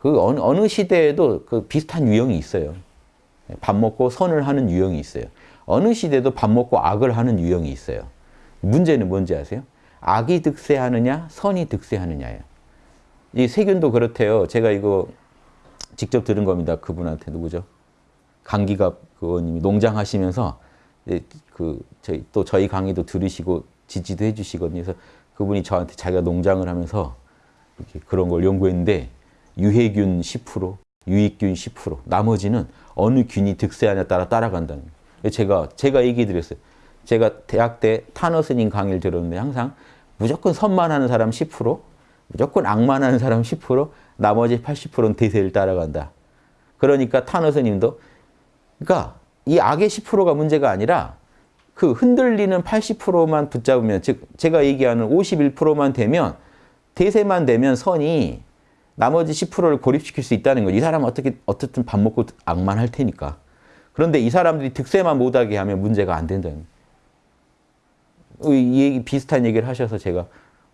그 어느, 어느 시대에도 그 비슷한 유형이 있어요. 밥 먹고 선을 하는 유형이 있어요. 어느 시대도 밥 먹고 악을 하는 유형이 있어요. 문제는 뭔지 아세요? 악이 득세하느냐, 선이 득세하느냐예요. 이 세균도 그렇대요. 제가 이거 직접 들은 겁니다. 그분한테 누구죠? 강기갑 의원님이 농장하시면서 그 저희 또 저희 강의도 들으시고 지지도 해주시거든요. 그래서 그분이 저한테 자기가 농장을 하면서 이렇게 그런 걸 연구했는데 유해균 10%, 유익균 10%, 나머지는 어느 균이 득세하냐에 따라 따라간다는 거예요. 제가 제가 얘기 드렸어요. 제가 대학 때 타너 스님 강의를 들었는데 항상 무조건 선만 하는 사람 10%, 무조건 악만 하는 사람 10%, 나머지 80%는 대세를 따라간다. 그러니까 타너 스님도 그러니까 이 악의 10%가 문제가 아니라 그 흔들리는 80%만 붙잡으면 즉 제가 얘기하는 51%만 되면 대세만 되면 선이 나머지 10%를 고립시킬 수 있다는 거죠. 이 사람은 어떻게 어떻든 밥 먹고 악만 할 테니까. 그런데 이 사람들이 득세만 못하게 하면 문제가 안 된다는. 이 얘기 비슷한 얘기를 하셔서 제가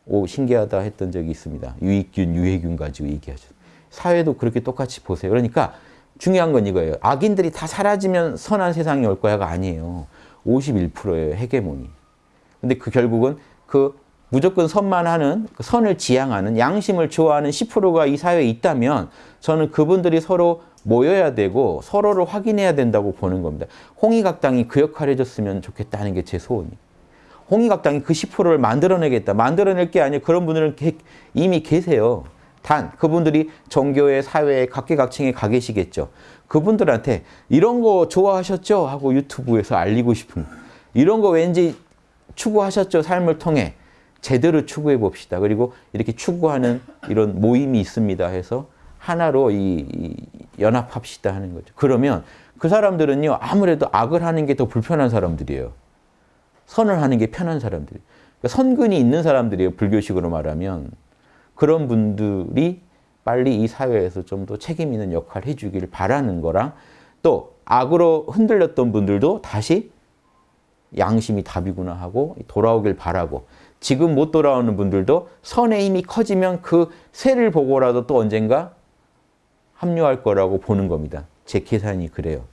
오 신기하다 했던 적이 있습니다. 유익균, 유해균 가지고 얘기하죠. 사회도 그렇게 똑같이 보세요. 그러니까 중요한 건 이거예요. 악인들이 다 사라지면 선한 세상이 올 거야가 아니에요. 51%예요. 헤게모니. 근데 그 결국은 그 무조건 선만 하는 그 선을 지향하는 양심을 좋아하는 10%가 이 사회에 있다면 저는 그분들이 서로 모여야 되고 서로를 확인해야 된다고 보는 겁니다. 홍익학당이 그 역할을 해줬으면 좋겠다는 게 제 소원이에요. 홍익학당이 그 10%를 만들어내겠다. 만들어낼 게 아니에요. 그런 분들은 이미 계세요. 단 그분들이 종교의 사회에 각계각층에 가 계시겠죠. 그분들한테 이런 거 좋아하셨죠? 하고 유튜브에서 알리고 싶은 이런 거 왠지 추구하셨죠? 삶을 통해 제대로 추구해 봅시다. 그리고 이렇게 추구하는 이런 모임이 있습니다 해서 하나로 이, 이 연합합시다 하는 거죠. 그러면 그 사람들은요 아무래도 악을 하는 게 더 불편한 사람들이에요. 선을 하는 게 편한 사람들. 그러니까 선근이 있는 사람들이에요. 불교식으로 말하면. 그런 분들이 빨리 이 사회에서 좀 더 책임 있는 역할을 해주기를 바라는 거랑 또 악으로 흔들렸던 분들도 다시 양심이 답이구나 하고 돌아오길 바라고 지금 못 돌아오는 분들도 선의 힘이 커지면 그 새를 보고라도 또 언젠가 합류할 거라고 보는 겁니다. 제 계산이 그래요.